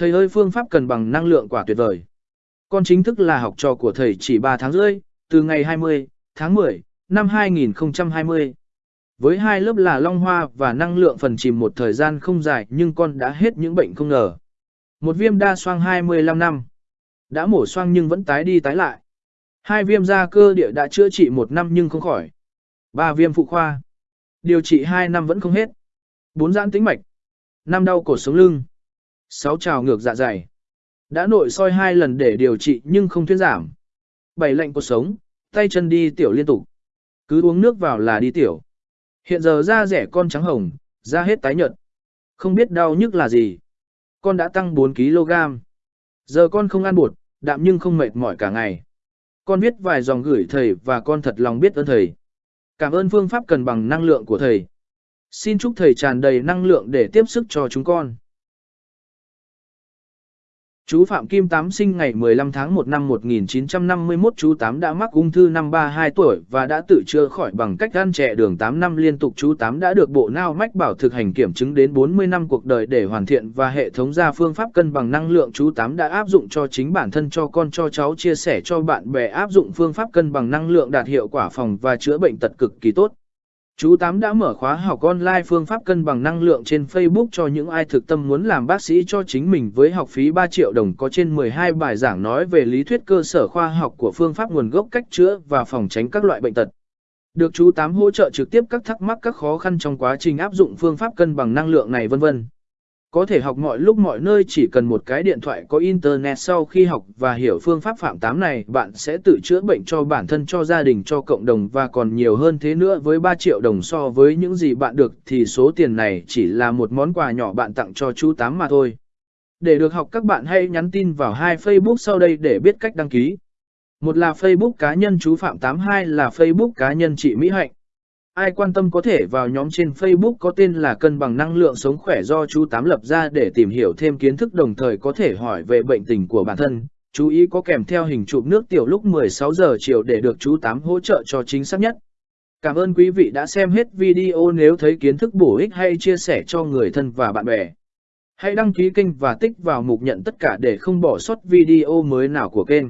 Thầy ơi phương pháp cần bằng năng lượng quả tuyệt vời. Con chính thức là học trò của thầy chỉ 3 tháng rưỡi, từ ngày 20 tháng 10 năm 2020. Với hai lớp là Long Hoa và năng lượng phần chìm một thời gian không dài nhưng con đã hết những bệnh không ngờ. Một viêm đa xoang 25 năm. Đã mổ xoang nhưng vẫn tái đi tái lại. Hai viêm da cơ địa đã chữa trị một năm nhưng không khỏi. Ba viêm phụ khoa. Điều trị hai năm vẫn không hết. Bốn giãn tĩnh mạch. Năm đau cổ sống lưng. Sáu trào ngược dạ dày. Đã nội soi hai lần để điều trị nhưng không thuyên giảm. Bảy lạnh cuộc sống, tay chân đi tiểu liên tục. Cứ uống nước vào là đi tiểu. Hiện giờ da rẻ con trắng hồng, da hết tái nhợt. Không biết đau nhức là gì. Con đã tăng 4kg. Giờ con không ăn bột, đạm nhưng không mệt mỏi cả ngày. Con viết vài dòng gửi thầy và con thật lòng biết ơn thầy. Cảm ơn phương pháp cần bằng năng lượng của thầy. Xin chúc thầy tràn đầy năng lượng để tiếp sức cho chúng con. Chú Phạm Kim Tám sinh ngày 15 tháng 1 năm 1951 chú Tám đã mắc ung thư năm 32 tuổi và đã tự chữa khỏi bằng cách ăn trẻ đường 8 năm liên tục chú Tám đã được bộ nao mách bảo thực hành kiểm chứng đến 40 năm cuộc đời để hoàn thiện và hệ thống ra phương pháp cân bằng năng lượng chú Tám đã áp dụng cho chính bản thân, cho con, cho cháu, chia sẻ cho bạn bè, áp dụng phương pháp cân bằng năng lượng đạt hiệu quả phòng và chữa bệnh tật cực kỳ tốt. Chú Tám đã mở khóa học online phương pháp cân bằng năng lượng trên Facebook cho những ai thực tâm muốn làm bác sĩ cho chính mình với học phí 3 triệu đồng có trên 12 bài giảng nói về lý thuyết cơ sở khoa học của phương pháp nguồn gốc cách chữa và phòng tránh các loại bệnh tật. Được chú Tám hỗ trợ trực tiếp các thắc mắc các khó khăn trong quá trình áp dụng phương pháp cân bằng năng lượng này vân vân. Có thể học mọi lúc mọi nơi chỉ cần một cái điện thoại có internet sau khi học và hiểu phương pháp phạm tám này, bạn sẽ tự chữa bệnh cho bản thân, cho gia đình, cho cộng đồng và còn nhiều hơn thế nữa với 3 triệu đồng so với những gì bạn được thì số tiền này chỉ là một món quà nhỏ bạn tặng cho chú Tám mà thôi. Để được học các bạn hãy nhắn tin vào hai Facebook sau đây để biết cách đăng ký. Một là Facebook cá nhân chú Phạm 82 là Facebook cá nhân chị Mỹ Hạnh. Ai quan tâm có thể vào nhóm trên Facebook có tên là Cân bằng năng lượng sống khỏe do chú Tám lập ra để tìm hiểu thêm kiến thức đồng thời có thể hỏi về bệnh tình của bản thân. Chú ý có kèm theo hình chụp nước tiểu lúc 16 giờ chiều để được chú Tám hỗ trợ cho chính xác nhất. Cảm ơn quý vị đã xem hết video nếu thấy kiến thức bổ ích hay chia sẻ cho người thân và bạn bè. Hãy đăng ký kênh và tích vào mục nhận tất cả để không bỏ sót video mới nào của kênh.